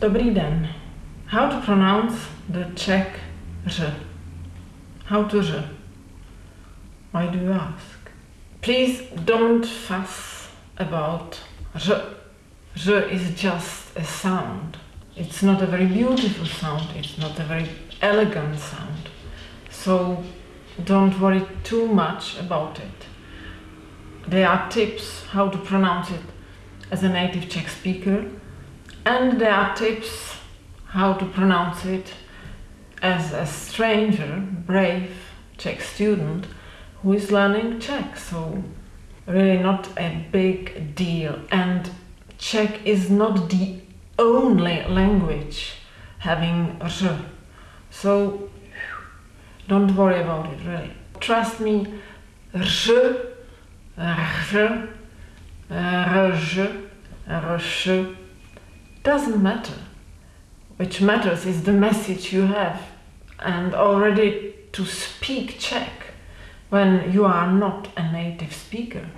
Dobrý den. How to pronounce the Czech R? How to R? Why do you ask? Please don't fuss about R. R is just a sound. It's not a very beautiful sound, it's not a very elegant sound. So don't worry too much about it. There are tips how to pronounce it as a native Czech speaker, and there are tips how to pronounce it as a stranger, brave Czech student who is learning Czech. So, really, not a big deal. And Czech is not the only language having r. So, don't worry about it, really. Trust me, r, r, r, r, doesn't matter. Which matters is the message you have and already to speak Czech when you are not a native speaker.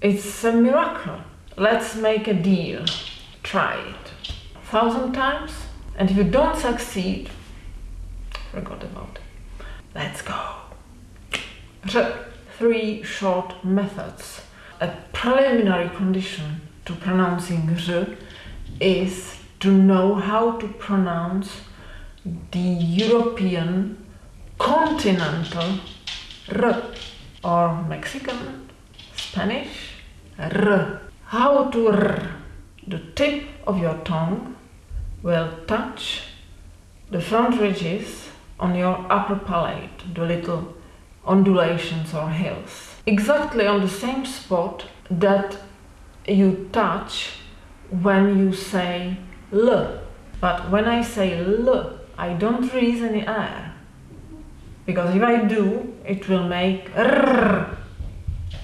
It's a miracle. Let's make a deal. Try it. a Thousand times, and if you don't succeed, forgot about it. Let's go. Three short methods. A preliminary condition to pronouncing is to know how to pronounce the European continental R or Mexican, Spanish R. How to R. The tip of your tongue will touch the front ridges on your upper palate, the little undulations or hills. Exactly on the same spot that you touch when you say L. But when I say L, I don't release any air. Because if I do, it will make R.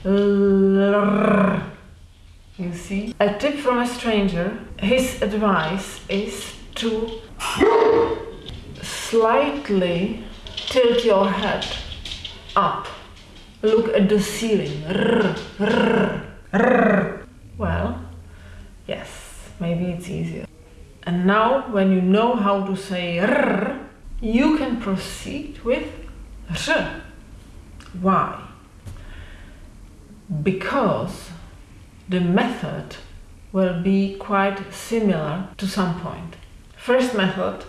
L. You see? A tip from a stranger, his advice is to slightly tilt your head up. Look at the ceiling. R, r, r. Well, yes, maybe it's easier. And now, when you know how to say r, you can proceed with r. Why? Because the method will be quite similar to some point. First method,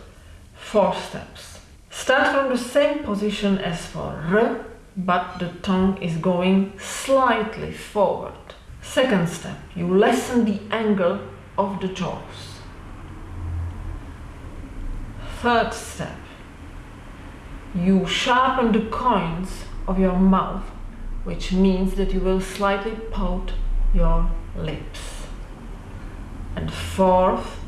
four steps. Start from the same position as for r, but the tongue is going slightly forward. Second step, you lessen the angle of the jaws. Third step, you sharpen the coins of your mouth, which means that you will slightly pout your lips. And fourth,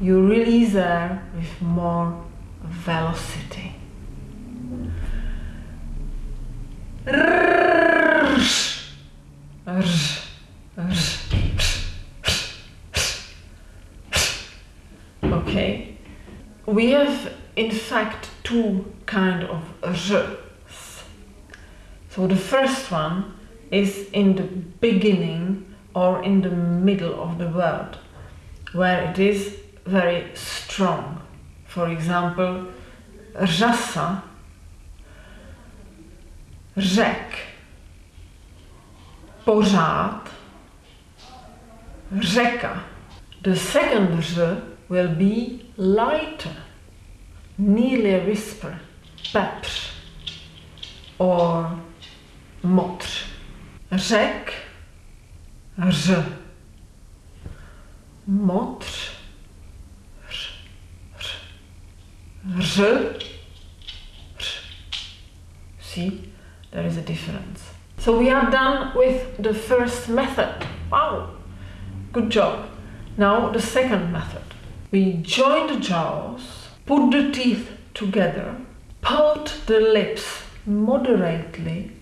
you release air with more velocity. Okay, we have in fact two kind of r's. So the first one is in the beginning or in the middle of the word, where it is very strong. For example, řasa, řek, pořád, řeka. The second r will be lighter, nearly a whisper, pepř or ř, motř, ř, ř, ř, ř. See, there is a difference. So we are done with the first method. Wow, good job. Now the second method. We join the jaws, put the teeth together, pout the lips moderately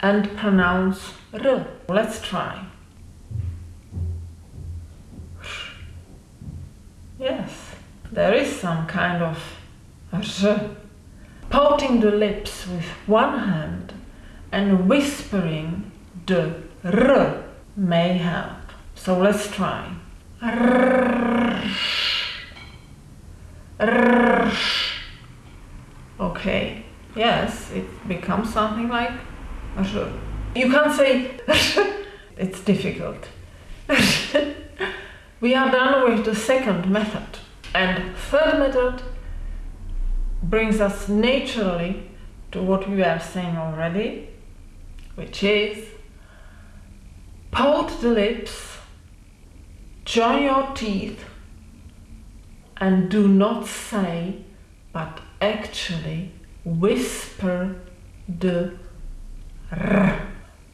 and pronounce R. Let's try. Yes, there is some kind of R. Pouting the lips with one hand and whispering the R may help. So let's try. Okay, yes, it becomes something like. You can't say it's difficult. we are done with the second method. And third method brings us naturally to what we were saying already, which is pout the lips, join your teeth, and do not say, but actually whisper the r.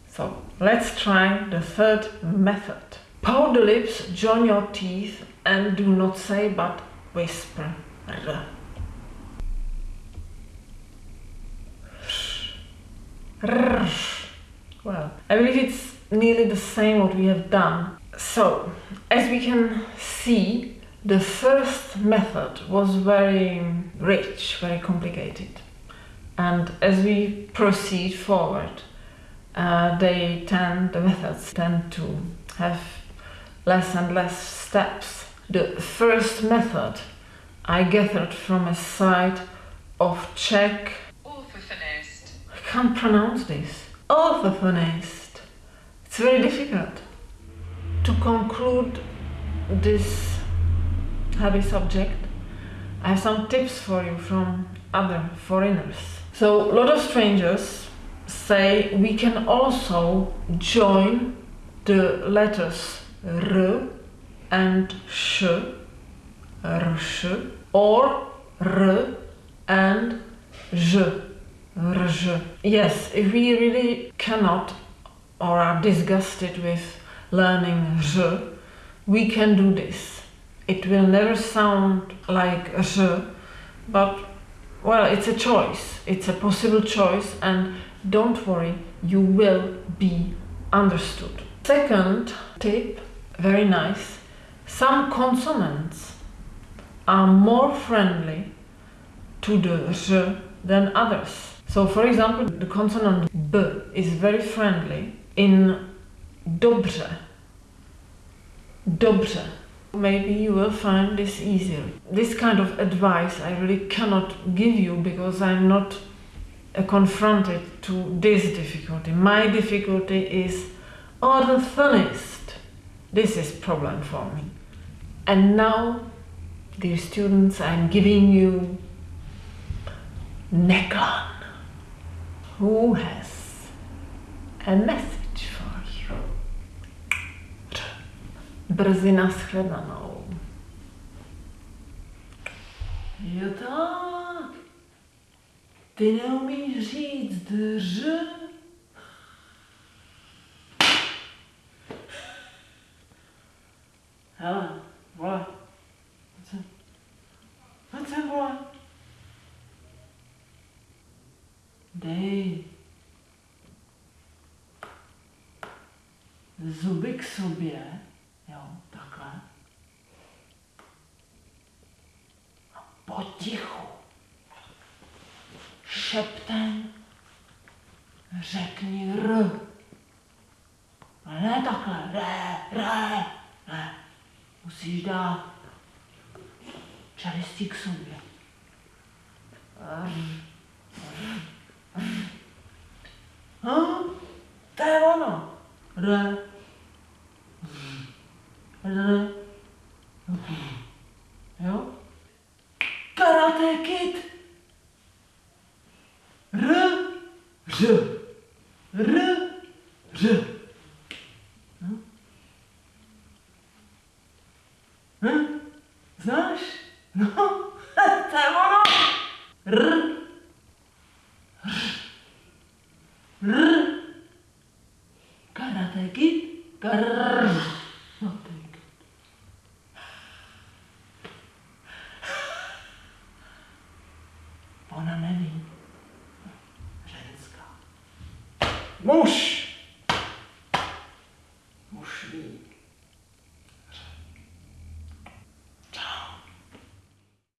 So let's try the third method. Pout the lips, join your teeth, and do not say, but whisper r. Well, I believe it's nearly the same what we have done. So, as we can see, the first method was very rich, very complicated. And as we proceed forward, uh, they tend, the methods tend to have less and less steps. The first method I gathered from a site of Czech Orthophonist. I can't pronounce this. Orthophonist. It's very difficult. To conclude this heavy subject, I have some tips for you from other foreigners. So, a lot of strangers say we can also join the letters R and Sh, rsh, or R and J, rj. Yes, if we really cannot or are disgusted with learning J, we can do this. It will never sound like J, but well, it's a choice. It's a possible choice, and don't worry, you will be understood. Second tip, very nice. Some consonants are more friendly to the J than others. So, for example, the consonant B is very friendly in dobře. Dobře. Maybe you will find this easier. This kind of advice I really cannot give you because I'm not confronted to this difficulty. My difficulty is oh, orthophonist. This is problem for me. And now, dear students, I'm giving you Neklan, who has a message Brzy nashledanou. Jo tak. Ty neumíš říct drž? Hele, vole. Pojď sem. Pojď sem, vole. Dej. Zuby k sobě. Jo, takhle. A potichu. Šeptem řekni R. Ale ne takhle. Re, re, ne. Musíš dát čelistí k sobě. Hm? To je ono. Re. Re. Jo? Karate Kid. R. R. R. R. Hm? Hm? Znáš? No, to je ono. R. R. Karate Kid. Karate Kid. Ona neví. Ženská. Muž.